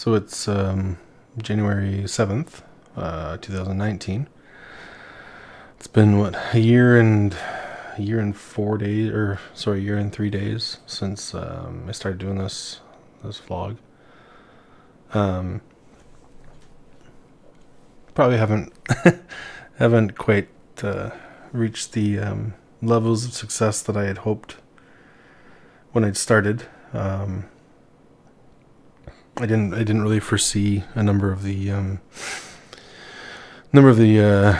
So it's um, January 7th, uh, 2019. It's been what a year and a year and four days, or sorry, a year and three days since um, I started doing this this vlog. Um, probably haven't haven't quite uh, reached the um, levels of success that I had hoped when I'd started. Um, I didn't I didn't really foresee a number of the um, number of the uh,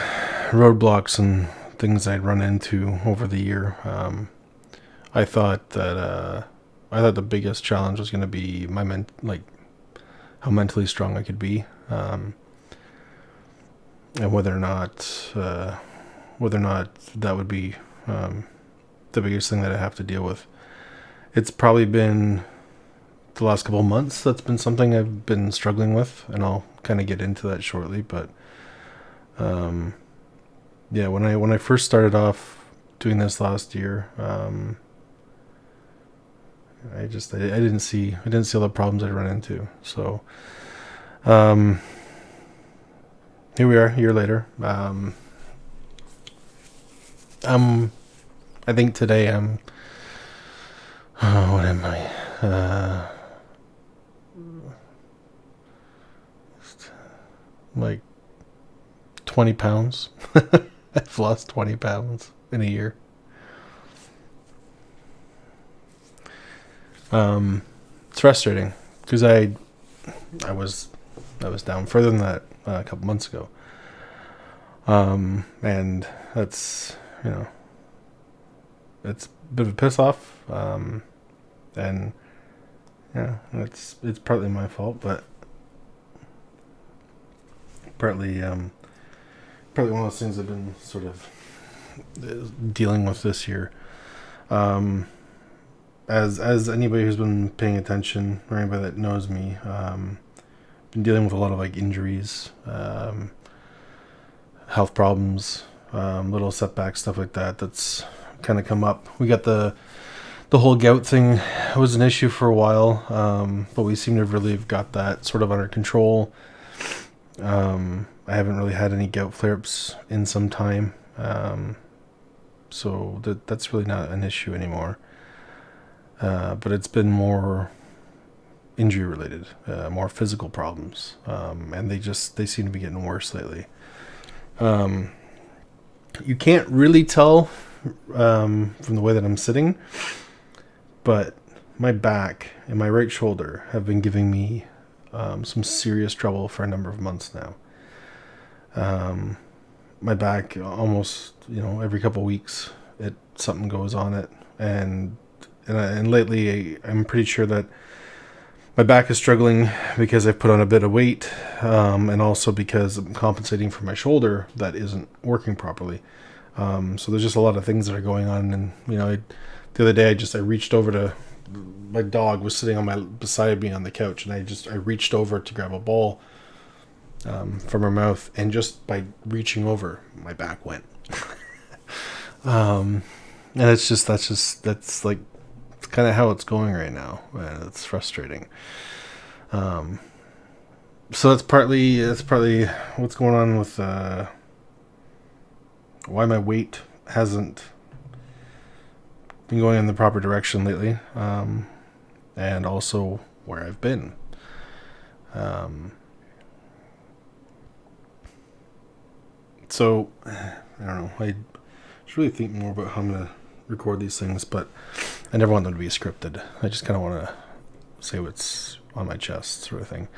roadblocks and things I'd run into over the year. Um, I thought that uh, I thought the biggest challenge was going to be my men like how mentally strong I could be, um, and whether or not uh, whether or not that would be um, the biggest thing that I have to deal with. It's probably been the last couple months that's been something I've been struggling with, and I'll kind of get into that shortly. But um, yeah, when I when I first started off doing this last year, um, I just I, I didn't see I didn't see all the problems I'd run into. So um, here we are, a year later. Um, um, I think today I'm. Oh, what am I? Uh, like 20 pounds. I've lost 20 pounds in a year. Um, it's frustrating because I, I was, I was down further than that uh, a couple months ago. Um, and that's, you know, it's a bit of a piss off. Um, and yeah, it's, it's partly my fault, but partly, um, probably one of those things I've been sort of uh, dealing with this year. Um, as as anybody who's been paying attention or anybody that knows me, um, been dealing with a lot of like injuries, um, health problems, um, little setbacks, stuff like that. That's kind of come up. We got the the whole gout thing was an issue for a while, um, but we seem to really have got that sort of under control. Um, I haven't really had any gout flare-ups in some time, um, so that that's really not an issue anymore. Uh, but it's been more injury related, uh, more physical problems, um, and they just they seem to be getting worse lately. Um, you can't really tell um, from the way that I'm sitting, but my back and my right shoulder have been giving me um, some serious trouble for a number of months now. Um, my back almost, you know, every couple weeks, it something goes on it, and and, I, and lately I'm pretty sure that my back is struggling because I've put on a bit of weight, um, and also because I'm compensating for my shoulder that isn't working properly. Um, so there's just a lot of things that are going on, and you know, I, the other day I just I reached over to my dog was sitting on my beside me on the couch, and I just I reached over to grab a ball um, from her mouth, and just by reaching over, my back went. um, and it's just that's just that's like it's kind of how it's going right now, and it's frustrating. Um, so that's partly that's partly what's going on with uh, why my weight hasn't been going in the proper direction lately, um, and also where I've been. Um, so I don't know. I should really think more about how I'm gonna record these things, but I never want them to be scripted. I just kind of want to say what's on my chest, sort of thing.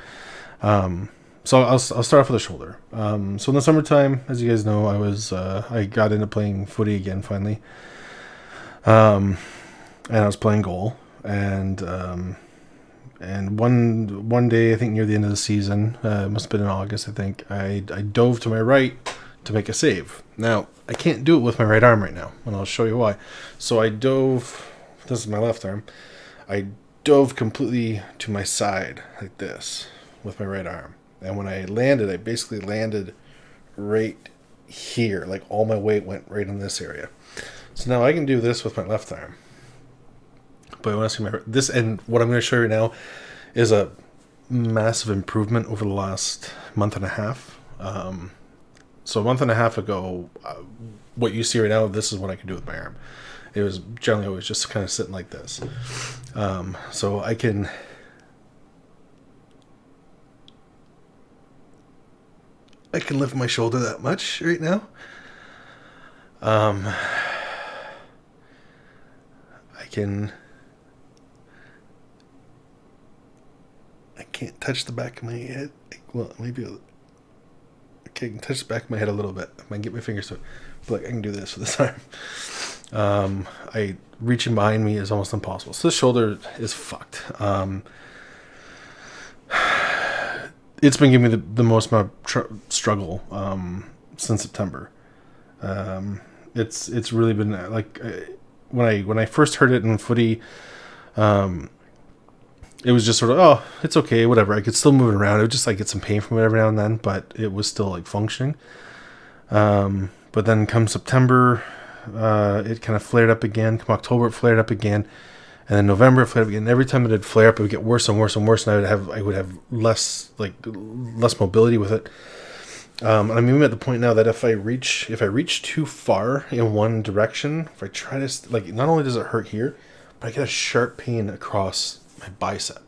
Um, so I'll, I'll start off with the shoulder. Um, so in the summertime, as you guys know, I was uh, I got into playing footy again finally. Um, and I was playing goal, and um, and one one day I think near the end of the season, uh, it must have been in August. I think I I dove to my right to make a save. Now I can't do it with my right arm right now, and I'll show you why. So I dove. This is my left arm. I dove completely to my side like this with my right arm, and when I landed, I basically landed right here. Like all my weight went right in this area. So now I can do this with my left arm. But I want to see my this and what I'm going to show you now is a massive improvement over the last month and a half. Um, so a month and a half ago, uh, what you see right now, this is what I can do with my arm. It was generally always just kind of sitting like this. Um, so I can. I can lift my shoulder that much right now. Um, can. I can't touch the back of my head. Well, maybe. Okay, I can touch the back of my head a little bit. I might get my fingers to it. But like I can do this with this arm. Um, I reaching behind me is almost impossible. So this shoulder is fucked. Um, it's been giving me the, the most amount of tr- struggle um, since September. Um, it's it's really been like uh, when I when I first heard it in footy, um, it was just sort of oh it's okay whatever I could still move it around. It would just like get some pain from it every now and then, but it was still like functioning. Um, but then come September, uh, it kind of flared up again. Come October, it flared up again, and then November it flared up again. Every time it would flare up, it would get worse and worse and worse, and I would have I would have less like less mobility with it. Um, and I'm even at the point now that if I reach if I reach too far in one direction, if I try to like, not only does it hurt here, but I get a sharp pain across my bicep,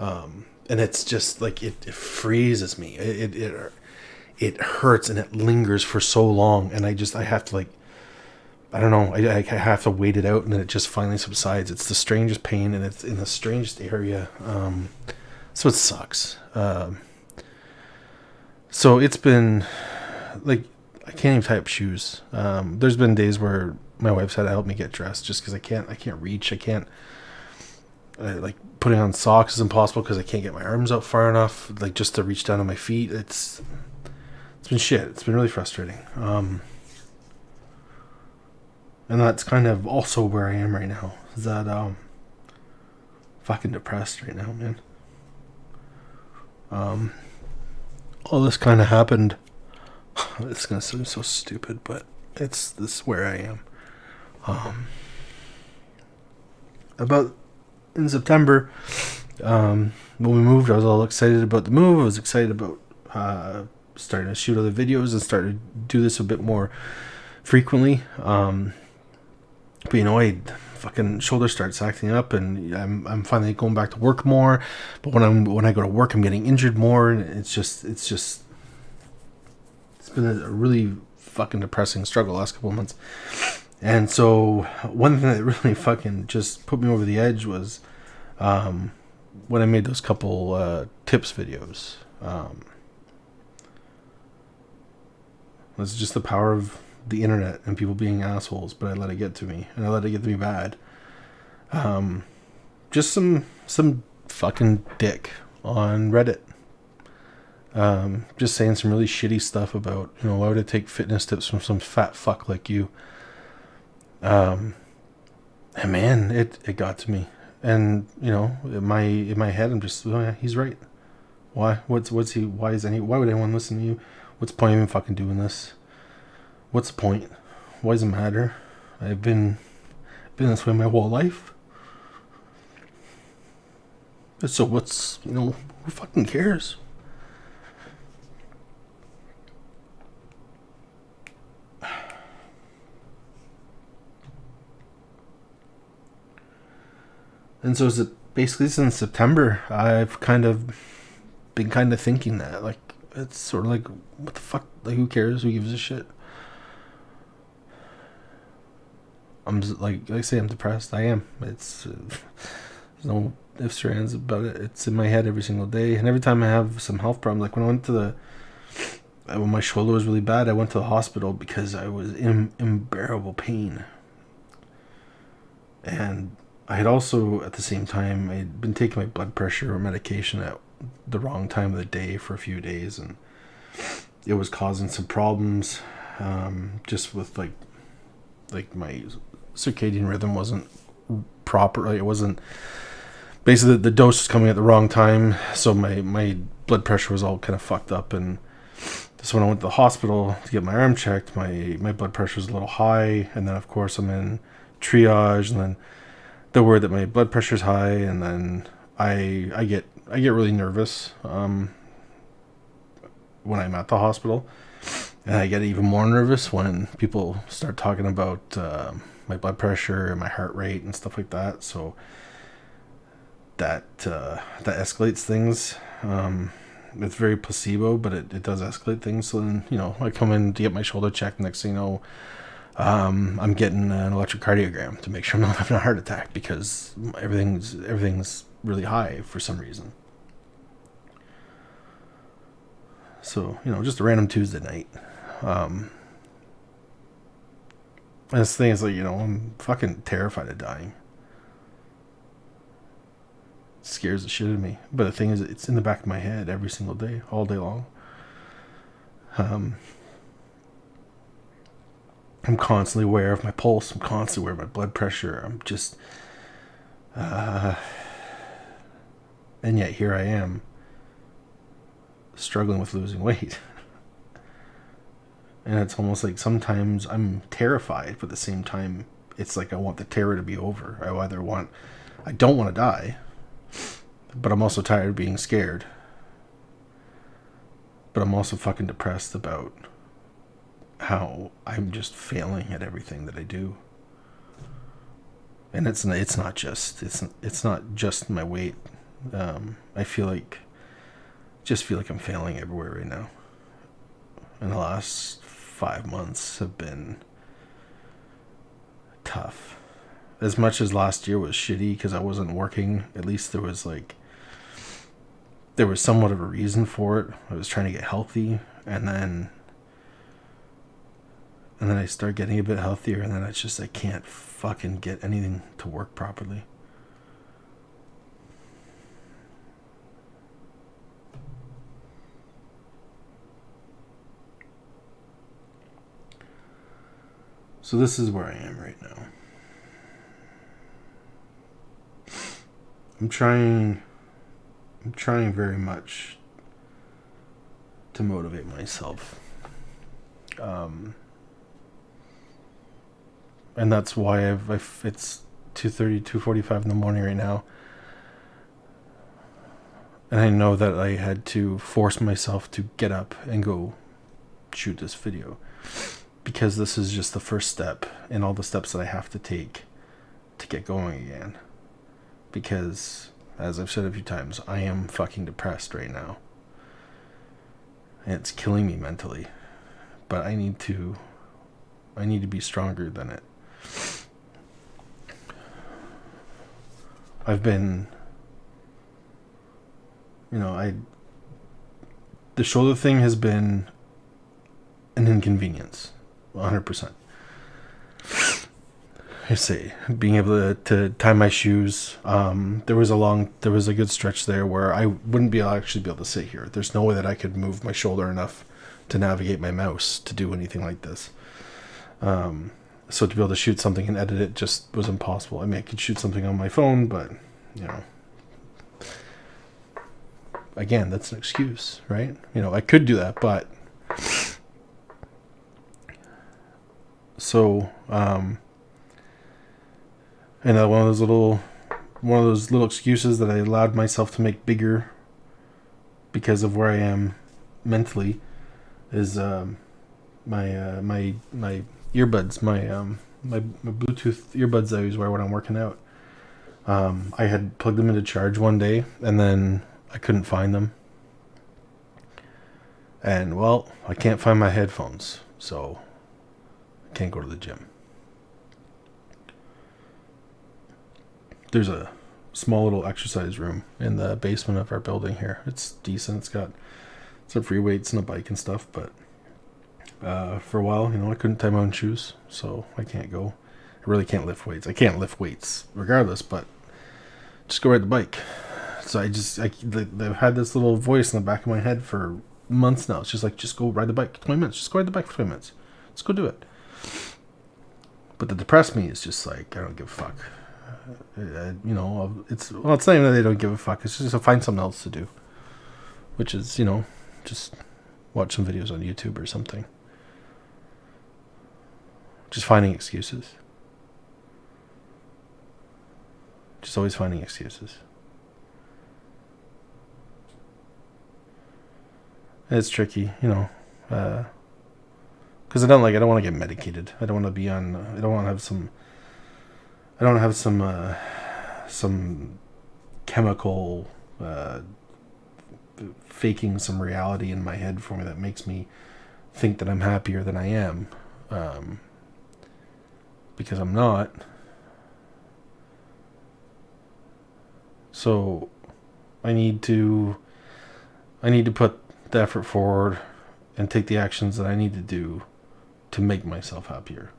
um, and it's just like it, it freezes me. It, it it it hurts and it lingers for so long, and I just I have to like I don't know. I, I have to wait it out, and then it just finally subsides. It's the strangest pain, and it's in the strangest area. Um, so it sucks. Um, so it's been like I can't even tie up shoes. Um, there's been days where my wife's had to help me get dressed just because I can't. I can't reach. I can't. Like putting on socks is impossible because I can't get my arms out far enough, like just to reach down to my feet. It's it's been shit. It's been really frustrating. Um, and that's kind of also where I am right now. Is that um fucking depressed right now, man. Um all this kind of happened. It's gonna seem so stupid, but it's this where I am. Um about in September, um, when we moved, I was all excited about the move. I was excited about uh, starting to shoot other videos and starting to do this a bit more frequently. Um, know, I fucking shoulder starts acting up, and I'm I'm finally going back to work more. But when I'm when I go to work, I'm getting injured more, and it's just it's just it's been a really fucking depressing struggle last couple of months. And so one thing that really fucking just put me over the edge was um, when I made those couple uh, tips videos. Um, just the power of the internet and people being assholes, but I let it get to me, and I let it get to me bad. Um, just some some fucking dick on Reddit. Um, just saying some really shitty stuff about you know why would I take fitness tips from some fat fuck like you. Um, and man, it it got to me, and you know in my in my head I'm just oh yeah he's right. Why what's what's he why is any why would anyone listen to you? What's the point of even fucking doing this? What's the point? Why does it matter? I've been been this way my whole life. So what's you know who fucking cares? And so is it basically since September I've kind of been kind of thinking that like it's sort of like what the fuck like who cares who gives a shit I'm like, like I say, I'm depressed. I am. It's uh, there's no ifs or ands about it. It's in my head every single day, and every time I have some health problems, like when I went to the uh, when my shoulder was really bad, I went to the hospital because I was in unbearable pain, and I had also at the same time I had been taking my blood pressure medication at the wrong time of the day for a few days, and it was causing some problems, um, just with like like my circadian rhythm wasn't proper. It wasn't basically the dose was coming at the wrong time, so my my blood pressure was all kind of fucked up. And so when I went to the hospital to get my arm checked, my my blood pressure was a little high, and then of course I'm in triage, and then the word that my blood pressure is high, and then I I get I get really nervous um, when I'm at the hospital, and I get even more nervous when people start talking about uh, my blood pressure and my heart rate and stuff like that. So that uh, that escalates things. Um, it's very placebo, but it, it does escalate things. So then, you know, I come in to get my shoulder checked. Next thing you know, um, I'm getting an electrocardiogram to make sure I'm not having a heart attack because everything's everything's really high for some reason. So you know, just a random Tuesday night. Um, and this thing is like, you know, I'm fucking terrified of dying scares the shit out of me. But the thing is, it's in the back of my head every single day, all day long. Um, I'm constantly aware of my pulse. I'm constantly aware of my blood pressure. I'm just, uh, and yet here I am, struggling with losing weight. and it's almost like sometimes I'm terrified, but at the same time, it's like I want the terror to be over. I either want, I don't want to die, but I'm also tired of being scared. But I'm also fucking depressed about how I'm just failing at everything that I do. And it's it's not just it's it's not just my weight. Um, I feel like just feel like I'm failing everywhere right now. And the last five months have been tough. As much as last year was shitty because I wasn't working, at least there was like there was somewhat of a reason for it. I was trying to get healthy, and then and then I start getting a bit healthier, and then it's just I can't fucking get anything to work properly. So this is where I am right now. I'm trying I'm trying very much to motivate myself. Um, and that's why I've, I've it's 2.30 2.45 in the morning right now and i know that i had to force myself to get up and go shoot this video because this is just the first step in all the steps that i have to take to get going again because as I've said a few times, I am fucking depressed right now. And it's killing me mentally. But I need to I need to be stronger than it. I've been you know, I the shoulder thing has been an inconvenience. 100%. I see, being able to, to tie my shoes. Um, there was a long, there was a good stretch there where I wouldn't be actually be able to sit here. There's no way that I could move my shoulder enough to navigate my mouse to do anything like this. Um, so to be able to shoot something and edit it just was impossible. I mean, I could shoot something on my phone, but you know, again, that's an excuse, right? You know, I could do that, but so um, and uh, one of those little one of those little excuses that I allowed myself to make bigger because of where I am mentally is um, my uh, my my earbuds my um, my, my Bluetooth earbuds I always wear when I'm working out. Um, I had plugged them into charge one day and then I couldn't find them. And well, I can't find my headphones, so can't go to the gym. there's a small little exercise room in the basement of our building here. It's decent. It's got some free weights and a bike and stuff, but uh, for a while, you know, I couldn't tie my own shoes, so I can't go. I really can't lift weights. I can't lift weights regardless, but just go ride the bike. So I just, I, they've had this little voice in the back of my head for months now. It's just like, just go ride the bike 20 minutes. Just go ride the bike for 20 minutes. Let's go do it. But the depressed me is just like I don't give a fuck. Uh, you know, it's well, it's not even that they don't give a fuck. It's just to find something else to do, which is you know, just watch some videos on YouTube or something. Just finding excuses. Just always finding excuses. And it's tricky, you know. Uh, because I don't like. I don't want to get medicated. I don't want to be on. I don't want to have some. I don't have some uh, some chemical uh, faking some reality in my head for me that makes me think that I'm happier than I am, um, because I'm not. So I need to I need to put the effort forward and take the actions that I need to do to make myself happier.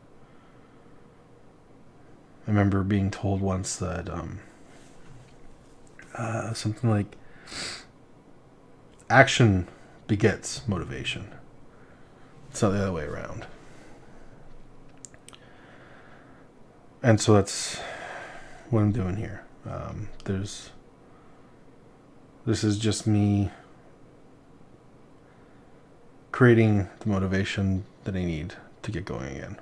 I remember being told once that um, uh, something like action begets motivation. It's not the other way around. And so that's what I'm doing here. Um, there's this is just me creating the motivation that I need to get going again.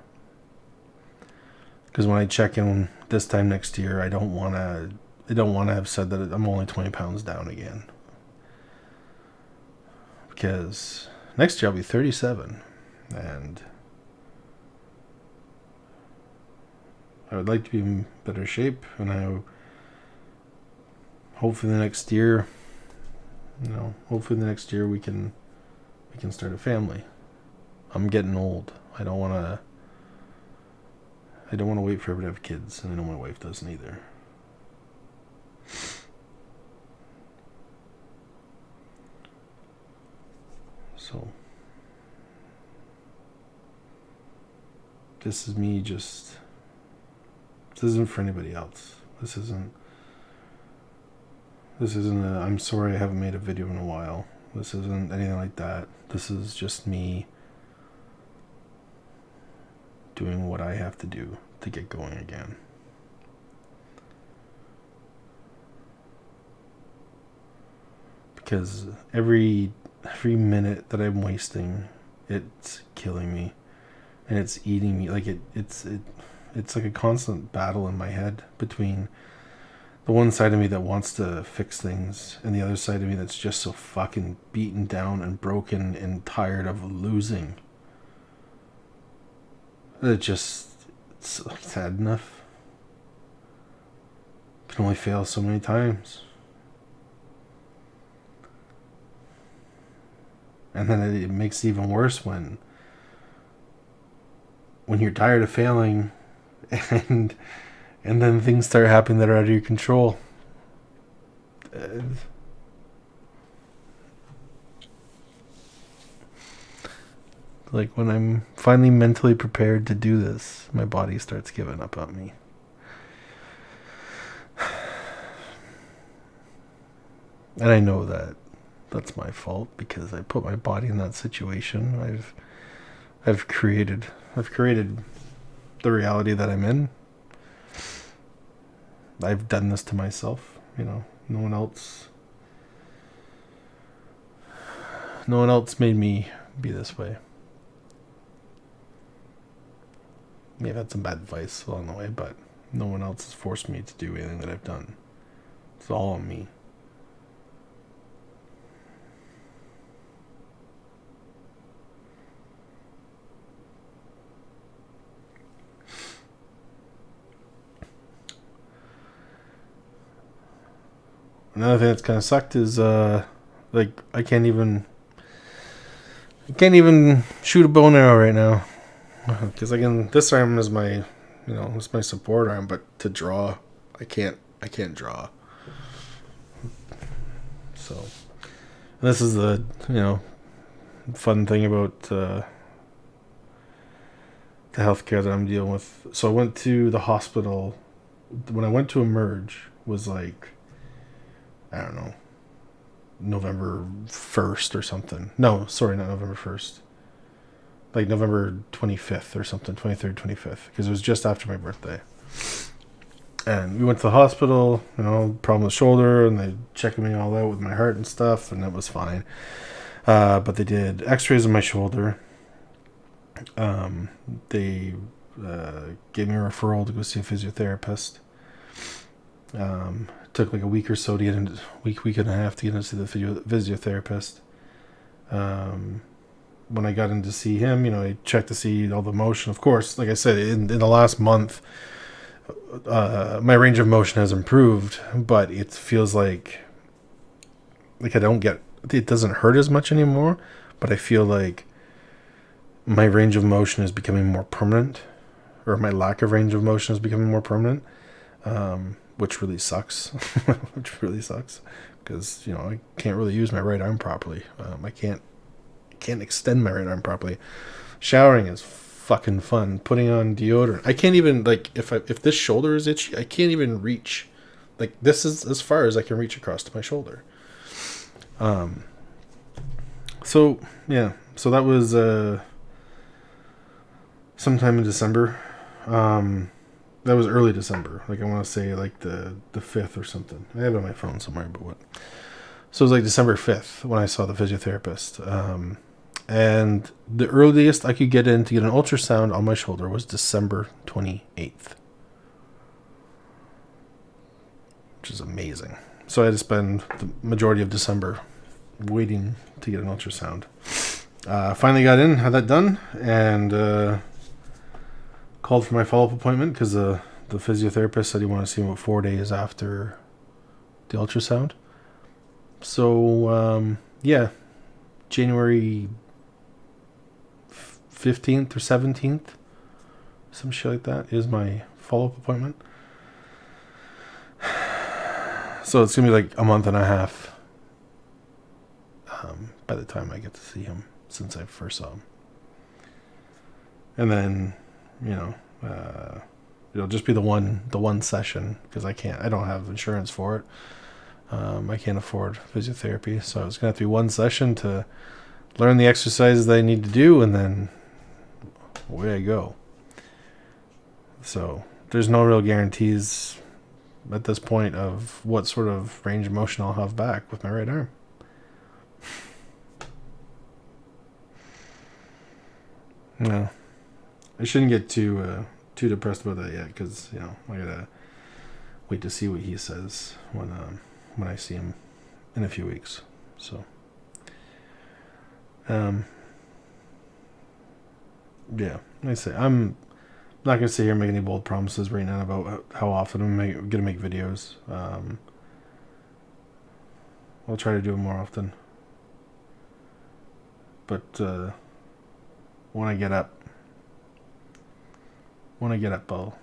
Because when I check in this time next year, I don't want to. I don't want to have said that I'm only 20 pounds down again. Because next year I'll be 37, and I would like to be in better shape, and I hopefully the next year you know, hopefully the next year we can we can start a family. I'm getting old. I don't want to I don't want to wait forever to have kids, and I know my wife doesn't either. So this is me just this isn't for anybody else. This isn't this isn't a, I'm sorry I haven't made a video in a while. This isn't anything like that. This is just me doing what I have to do to get going again. Because every every minute that I'm wasting, it's killing me, and it's eating me. Like it, it's it, it's like a constant battle in my head between the one side of me that wants to fix things and the other side of me that's just so fucking beaten down and broken and tired of losing it just it's, sad enough can only fail so many times and then it, makes it even worse when when you're tired of failing and and then things start happening that are out of your control. Uh, like when I'm finally mentally prepared to do this, my body starts giving up on me. And I know that that's my fault because I put my body in that situation. I've I've created I've created the reality that I'm in I've done this to myself. You know, no one else. No one else made me be this way. May have had some bad advice along the way, but no one else has forced me to do anything that I've done. It's all on me. another thing that's kind of sucked is uh, like I can't even I can't even shoot a bow and arrow right now because I can. This arm is my you know it's my support arm, but to draw I can't I can't draw. So this is the you know fun thing about uh, the healthcare that I'm dealing with. So I went to the hospital when I went to emerge was like I don't know, November 1st or something. No, sorry, not November 1st. Like November 25th or something, 23rd, 25th, because it was just after my birthday. And we went to the hospital, you know, problem with shoulder, and they checked me all out with my heart and stuff, and it was fine. Uh, but they did x rays of my shoulder. Um, they uh, gave me a referral to go see a physiotherapist. Um, took like a week or so to get into week week and a half to get into the physio, physiotherapist Um, when I got in to see him, you know, I checked to see all the motion. Of course, like I said, in, in the last month, uh, my range of motion has improved, but it feels like like I don't get it doesn't hurt as much anymore, but I feel like my range of motion is becoming more permanent, or my lack of range of motion is becoming more permanent, um, which really sucks. which really sucks because you know I can't really use my right arm properly. Um, I can't can't extend my right arm properly. Showering is fucking fun. Putting on deodorant, I can't even like if I if this shoulder is itchy, I can't even reach. Like this is as far as I can reach across to my shoulder. Um. So yeah, so that was uh. Sometime in December. Um, that was early December. Like I want to say like the the fifth or something. I have it on my phone somewhere, but what? So it was like December fifth when I saw the physiotherapist. Um, and the earliest I could get in to get an ultrasound on my shoulder was December twenty eighth, which is amazing. So I had to spend the majority of December waiting to get an ultrasound. Uh, finally got in, had that done, and. Uh, called for my follow up appointment because the the physiotherapist said he wanted to see me about four days after the ultrasound. So um, yeah, January fifteenth or seventeenth, some shit like that is my follow up appointment. So it's gonna be like a month and a half um, by the time I get to see him since I first saw him, and then you know, uh, it'll just be the one the one session because I can't I don't have insurance for it. Um, I can't afford physiotherapy, so it's gonna have to be one session to learn the exercises that I need to do, and then away I go. So there's no real guarantees at this point of what sort of range of motion I'll have back with my right arm. No. I shouldn't get too uh, too depressed about that yet, because you know I gotta wait to see what he says when um, when I see him in a few weeks. So, um, yeah, I say I'm not gonna sit here and make any bold promises right now about how often I'm make, gonna make videos. Um, I'll try to do it more often, but uh, when I get up when I get up, I'll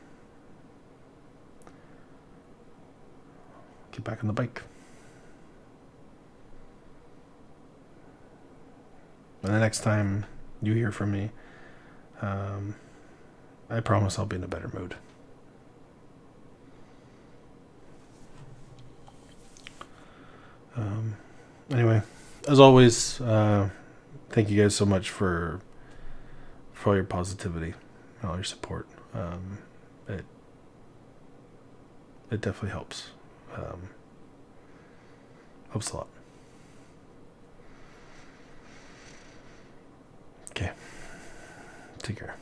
get back on the bike. And the next time you hear from me, um, I promise I'll be in a better mood. Um, anyway, as always, uh, thank you guys so much for for all your positivity and all your support um, it it definitely helps. Um, helps a lot. Okay. Take care.